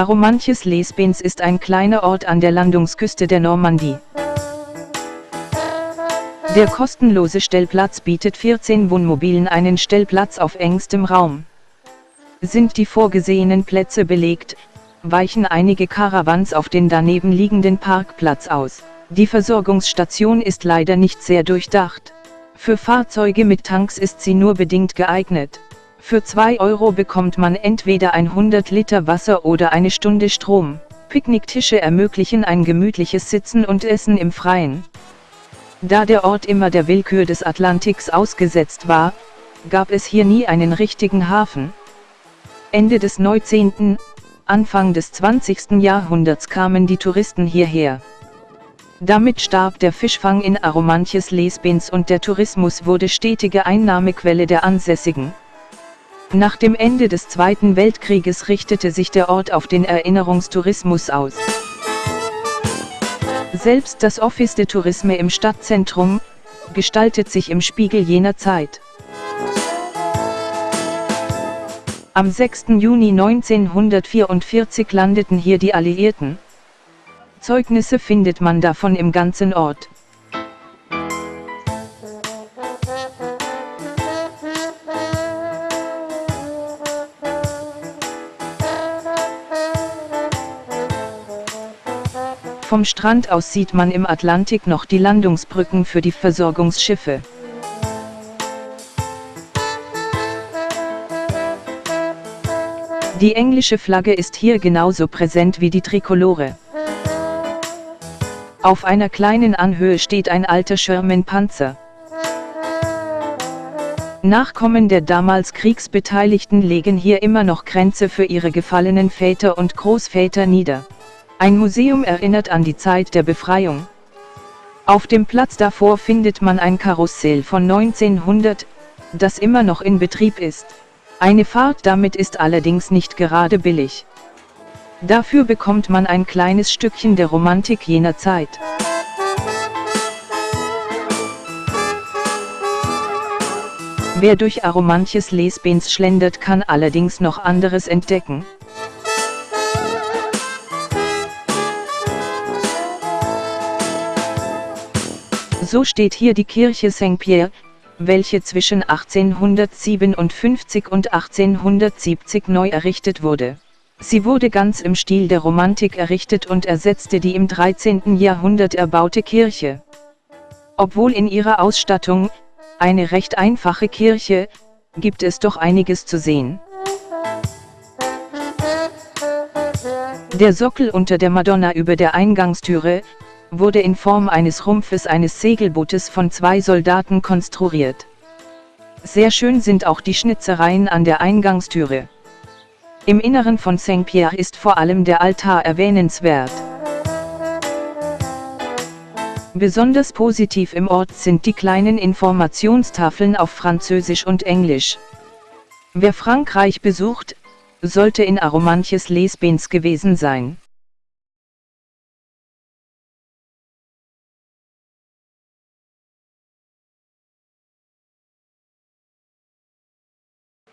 Aromanches-les-Bains ist ein kleiner Ort an der Landungsküste der Normandie. Der kostenlose Stellplatz bietet 14 Wohnmobilen einen Stellplatz auf engstem Raum. Sind die vorgesehenen Plätze belegt, weichen einige Caravans auf den daneben liegenden Parkplatz aus. Die Versorgungsstation ist leider nicht sehr durchdacht. Für Fahrzeuge mit Tanks ist sie nur bedingt geeignet. Für 2 Euro bekommt man entweder 100 Liter Wasser oder eine Stunde Strom. Picknicktische ermöglichen ein gemütliches Sitzen und Essen im Freien. Da der Ort immer der Willkür des Atlantiks ausgesetzt war, gab es hier nie einen richtigen Hafen. Ende des 19., Anfang des 20. Jahrhunderts kamen die Touristen hierher. Damit starb der Fischfang in Aromanches Lesbins und der Tourismus wurde stetige Einnahmequelle der Ansässigen. Nach dem Ende des Zweiten Weltkrieges richtete sich der Ort auf den Erinnerungstourismus aus. Selbst das Office de Tourisme im Stadtzentrum, gestaltet sich im Spiegel jener Zeit. Am 6. Juni 1944 landeten hier die Alliierten. Zeugnisse findet man davon im ganzen Ort. Vom Strand aus sieht man im Atlantik noch die Landungsbrücken für die Versorgungsschiffe. Die englische Flagge ist hier genauso präsent wie die Trikolore. Auf einer kleinen Anhöhe steht ein alter Sherman-Panzer. Nachkommen der damals Kriegsbeteiligten legen hier immer noch Grenze für ihre gefallenen Väter und Großväter nieder. Ein Museum erinnert an die Zeit der Befreiung. Auf dem Platz davor findet man ein Karussell von 1900, das immer noch in Betrieb ist. Eine Fahrt damit ist allerdings nicht gerade billig. Dafür bekommt man ein kleines Stückchen der Romantik jener Zeit. Wer durch Aromanches Lesbens schlendert kann allerdings noch anderes entdecken. So steht hier die Kirche Saint-Pierre, welche zwischen 1857 und 1870 neu errichtet wurde. Sie wurde ganz im Stil der Romantik errichtet und ersetzte die im 13. Jahrhundert erbaute Kirche. Obwohl in ihrer Ausstattung, eine recht einfache Kirche, gibt es doch einiges zu sehen. Der Sockel unter der Madonna über der Eingangstüre, wurde in Form eines Rumpfes eines Segelbootes von zwei Soldaten konstruiert. Sehr schön sind auch die Schnitzereien an der Eingangstüre. Im Inneren von Saint-Pierre ist vor allem der Altar erwähnenswert. Besonders positiv im Ort sind die kleinen Informationstafeln auf Französisch und Englisch. Wer Frankreich besucht, sollte in Aromanches Lesbens gewesen sein.